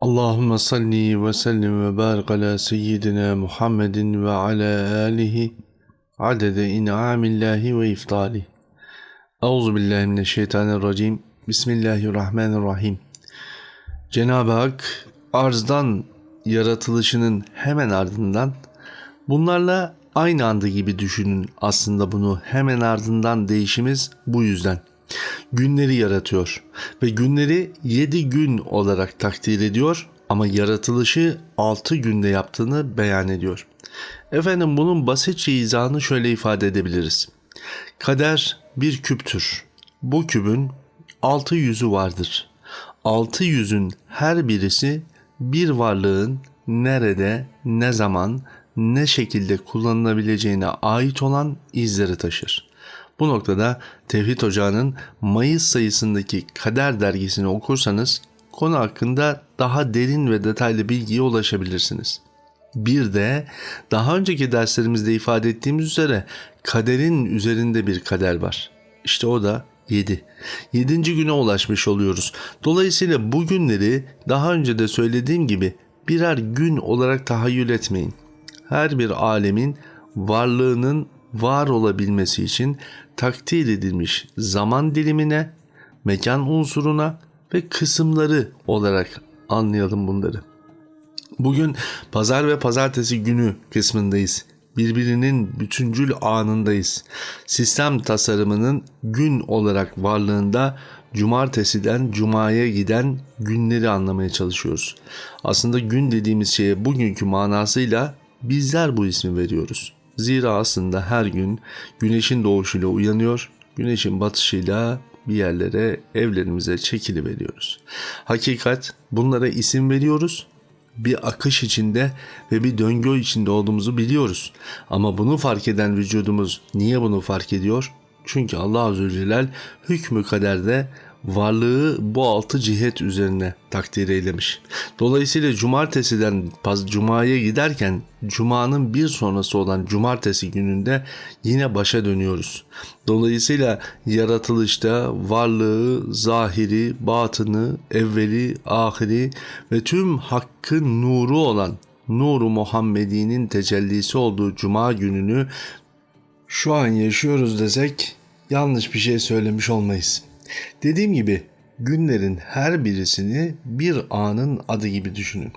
Allahümme salli ve sellim ve barik ala seyyidina Muhammedin ve ala alihi adede in'amillahi ve iftali. Euzu billahi mineşşeytanirracim. Bismillahirrahmanirrahim. Cenab-ı Hak arzdan yaratılışının hemen ardından bunlarla aynı anda gibi düşünün aslında bunu hemen ardından değişimiz bu yüzden günleri yaratıyor ve günleri 7 gün olarak takdir ediyor ama yaratılışı 6 günde yaptığını beyan ediyor. Efendim bunun basitçe izahını şöyle ifade edebiliriz. Kader bir küptür. Bu kübün 6 yüzü vardır. 6 yüzün her birisi bir varlığın nerede, ne zaman, ne şekilde kullanılabileceğine ait olan izleri taşır. Bu noktada Tevhid Ocağı'nın Mayıs sayısındaki Kader dergisini okursanız konu hakkında daha derin ve detaylı bilgiye ulaşabilirsiniz. Bir de daha önceki derslerimizde ifade ettiğimiz üzere kaderin üzerinde bir kader var. İşte o da 7. 7. güne ulaşmış oluyoruz. Dolayısıyla bu günleri daha önce de söylediğim gibi birer gün olarak tahayyül etmeyin. Her bir alemin varlığının var olabilmesi için takdir edilmiş zaman dilimine, mekan unsuruna ve kısımları olarak anlayalım bunları. Bugün pazar ve pazartesi günü kısmındayız. Birbirinin bütüncül anındayız. Sistem tasarımının gün olarak varlığında cumartesiden cumaya giden günleri anlamaya çalışıyoruz. Aslında gün dediğimiz şeye bugünkü manasıyla bizler bu ismi veriyoruz. Zira aslında her gün güneşin doğuşuyla uyanıyor, güneşin batışıyla bir yerlere evlerimize çekili veriyoruz. Hakikat bunlara isim veriyoruz. Bir akış içinde ve bir döngü içinde olduğumuzu biliyoruz. Ama bunu fark eden vücudumuz niye bunu fark ediyor? Çünkü Allah Azze ve Celle hükmü kaderde varlığı bu altı cihet üzerine takdir eylemiş. Dolayısıyla cumartesiden cumaya giderken cumanın bir sonrası olan cumartesi gününde yine başa dönüyoruz. Dolayısıyla yaratılışta varlığı, zahiri, batını, evveli, ahiri ve tüm hakkın nuru olan Nuru Muhammedi'nin tecellisi olduğu cuma gününü şu an yaşıyoruz desek yanlış bir şey söylemiş olmayız. Dediğim gibi günlerin her birisini bir anın adı gibi düşünün.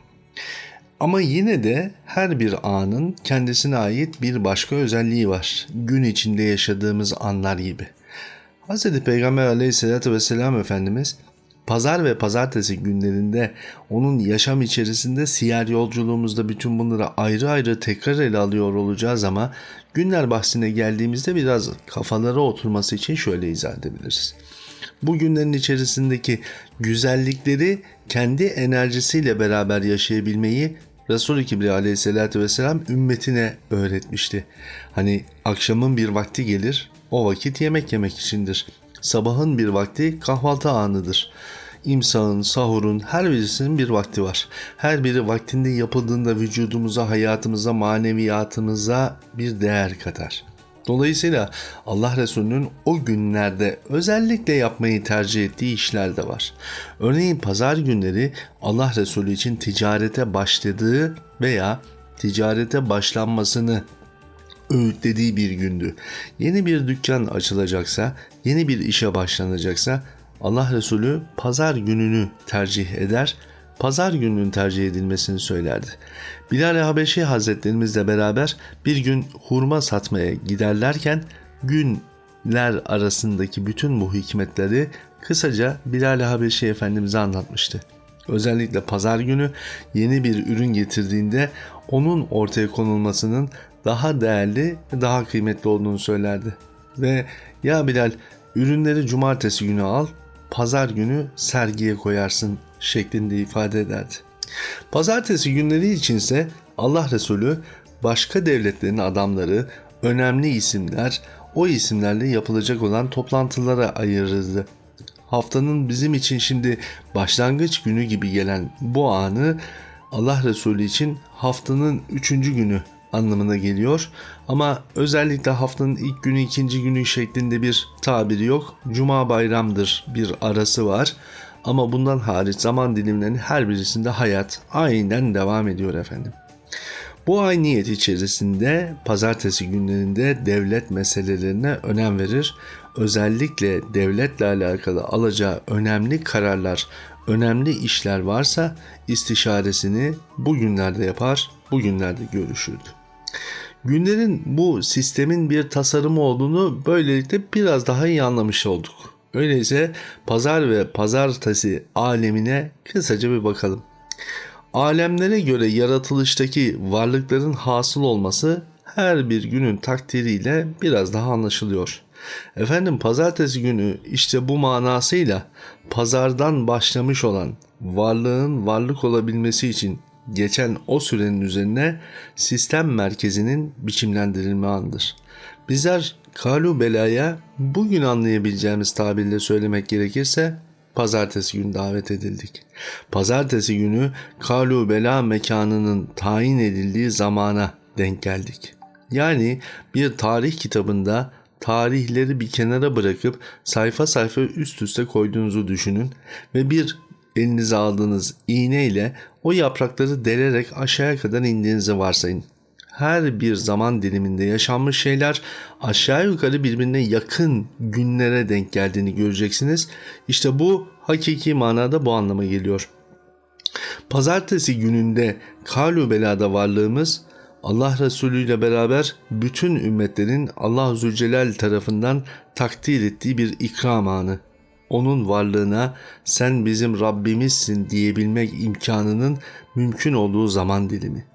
Ama yine de her bir anın kendisine ait bir başka özelliği var. Gün içinde yaşadığımız anlar gibi. Hz. Peygamber aleyhissalatü vesselam Efendimiz pazar ve pazartesi günlerinde onun yaşam içerisinde siyer yolculuğumuzda bütün bunları ayrı ayrı tekrar ele alıyor olacağız ama günler bahsine geldiğimizde biraz kafalara oturması için şöyle izah edebiliriz bu günlerin içerisindeki güzellikleri kendi enerjisiyle beraber yaşayabilmeyi Resul-i Kibri aleyhissalatü vesselam ümmetine öğretmişti. Hani akşamın bir vakti gelir, o vakit yemek yemek içindir. Sabahın bir vakti kahvaltı anıdır. İmsağın, sahurun her birisinin bir vakti var. Her biri vaktinde yapıldığında vücudumuza, hayatımıza, maneviyatımıza bir değer katar. Dolayısıyla Allah Resulü'nün o günlerde özellikle yapmayı tercih ettiği işler de var. Örneğin pazar günleri Allah Resulü için ticarete başladığı veya ticarete başlanmasını öğütlediği bir gündü. Yeni bir dükkan açılacaksa, yeni bir işe başlanacaksa Allah Resulü pazar gününü tercih eder pazar gününün tercih edilmesini söylerdi. Bilal-i Habeşi Hazretlerimizle beraber bir gün hurma satmaya giderlerken günler arasındaki bütün bu hikmetleri kısaca Bilal-i Habeşi Efendimiz'e anlatmıştı. Özellikle pazar günü yeni bir ürün getirdiğinde onun ortaya konulmasının daha değerli daha kıymetli olduğunu söylerdi. Ve ya Bilal ürünleri cumartesi günü al, pazar günü sergiye koyarsın şeklinde ifade ederdi. Pazartesi günleri içinse Allah Resulü başka devletlerin adamları, önemli isimler, o isimlerle yapılacak olan toplantılara ayırırdı. Haftanın bizim için şimdi başlangıç günü gibi gelen bu anı Allah Resulü için haftanın üçüncü günü anlamına geliyor. Ama özellikle haftanın ilk günü ikinci günü şeklinde bir tabiri yok. Cuma bayramdır bir arası var. Ama bundan hariç zaman dilimlerinin her birisinde hayat aynen devam ediyor efendim. Bu ay niyet içerisinde pazartesi günlerinde devlet meselelerine önem verir. Özellikle devletle alakalı alacağı önemli kararlar, önemli işler varsa istişaresini bu günlerde yapar, bu günlerde görüşürdü. Günlerin bu sistemin bir tasarımı olduğunu böylelikle biraz daha iyi anlamış olduk. Öyleyse pazar ve pazartesi alemine kısaca bir bakalım. Alemlere göre yaratılıştaki varlıkların hasıl olması her bir günün takdiriyle biraz daha anlaşılıyor. Efendim pazartesi günü işte bu manasıyla pazardan başlamış olan varlığın varlık olabilmesi için geçen o sürenin üzerine sistem merkezinin biçimlendirilme anıdır. Bizler kalu belaya bugün anlayabileceğimiz tabirle söylemek gerekirse pazartesi günü davet edildik. Pazartesi günü kalu bela mekanının tayin edildiği zamana denk geldik. Yani bir tarih kitabında tarihleri bir kenara bırakıp sayfa sayfa üst üste koyduğunuzu düşünün ve bir elinize aldığınız iğne ile o yaprakları delerek aşağıya kadar indiğinizi varsayın. Her bir zaman diliminde yaşanmış şeyler aşağı yukarı birbirine yakın günlere denk geldiğini göreceksiniz. İşte bu hakiki manada bu anlama geliyor. Pazartesi gününde Kalu Bela'da varlığımız Allah Resulü ile beraber bütün ümmetlerin Allah Zülcelal tarafından takdir ettiği bir ikram anı onun varlığına sen bizim Rabbimizsin diyebilmek imkanının mümkün olduğu zaman dilimi.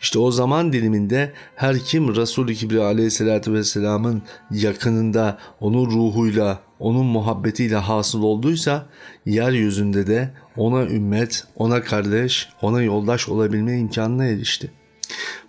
İşte o zaman diliminde her kim Resul-i Kibri aleyhissalatü vesselamın yakınında onun ruhuyla, onun muhabbetiyle hasıl olduysa yeryüzünde de ona ümmet, ona kardeş, ona yoldaş olabilme imkanına erişti.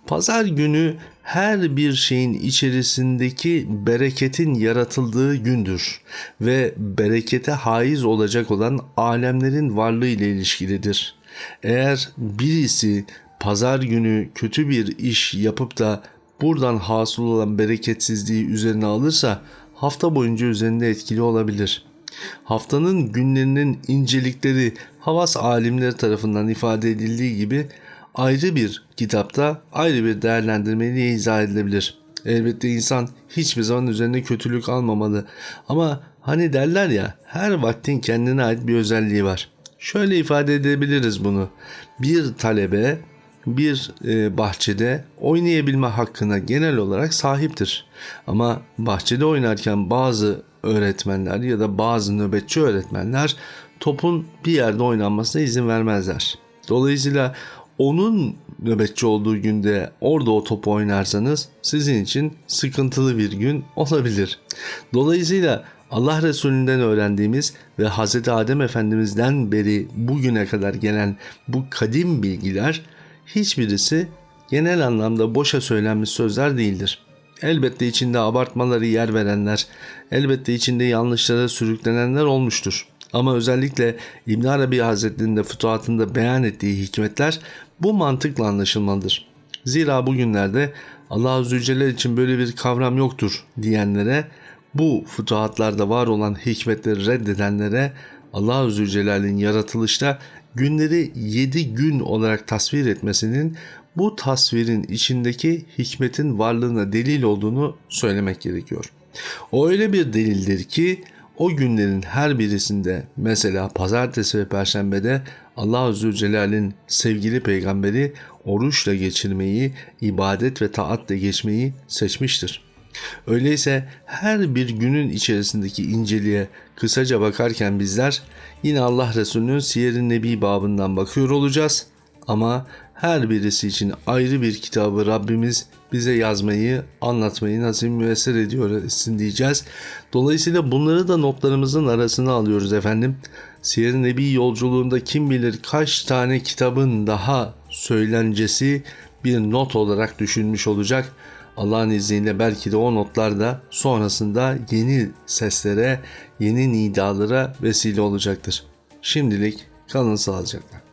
Pazar günü her bir şeyin içerisindeki bereketin yaratıldığı gündür ve berekete haiz olacak olan alemlerin varlığı ile ilişkilidir. Eğer birisi pazar günü kötü bir iş yapıp da buradan hasıl olan bereketsizliği üzerine alırsa hafta boyunca üzerinde etkili olabilir. Haftanın günlerinin incelikleri havas alimleri tarafından ifade edildiği gibi ayrı bir kitapta ayrı bir değerlendirmeyle izah edilebilir. Elbette insan hiçbir zaman üzerine kötülük almamalı. Ama hani derler ya her vaktin kendine ait bir özelliği var. Şöyle ifade edebiliriz bunu. Bir talebe bir e, bahçede oynayabilme hakkına genel olarak sahiptir. Ama bahçede oynarken bazı öğretmenler ya da bazı nöbetçi öğretmenler topun bir yerde oynanmasına izin vermezler. Dolayısıyla onun nöbetçi olduğu günde orada o topu oynarsanız sizin için sıkıntılı bir gün olabilir. Dolayısıyla Allah Resulü'nden öğrendiğimiz ve Hz. Adem Efendimiz'den beri bugüne kadar gelen bu kadim bilgiler hiçbirisi genel anlamda boşa söylenmiş sözler değildir. Elbette içinde abartmaları yer verenler, elbette içinde yanlışlara sürüklenenler olmuştur. Ama özellikle İbn Arabi Hazretleri'nin de fütuhatında beyan ettiği hikmetler bu mantıkla anlaşılmalıdır. Zira bugünlerde Allah Zülcelal için böyle bir kavram yoktur diyenlere bu fütuhatlarda var olan hikmetleri reddedenlere Allah Zülcelal'in yaratılışta günleri yedi gün olarak tasvir etmesinin bu tasvirin içindeki hikmetin varlığına delil olduğunu söylemek gerekiyor. O öyle bir delildir ki o günlerin her birisinde mesela pazartesi ve perşembede Allah Zülcelal'in sevgili peygamberi oruçla geçirmeyi, ibadet ve taatle geçmeyi seçmiştir. Öyleyse her bir günün içerisindeki inceliğe kısaca bakarken bizler yine Allah Resulü'nün Siyer-i Nebi babından bakıyor olacağız. Ama her birisi için ayrı bir kitabı Rabbimiz bize yazmayı, anlatmayı nasip müessir ediyor etsin diyeceğiz. Dolayısıyla bunları da notlarımızın arasına alıyoruz efendim. Siyer-i Nebi yolculuğunda kim bilir kaç tane kitabın daha söylencesi bir not olarak düşünmüş olacak. Allah'ın izniyle belki de o notlar da sonrasında yeni seslere, yeni nidalara vesile olacaktır. Şimdilik kalın sağlıcakla.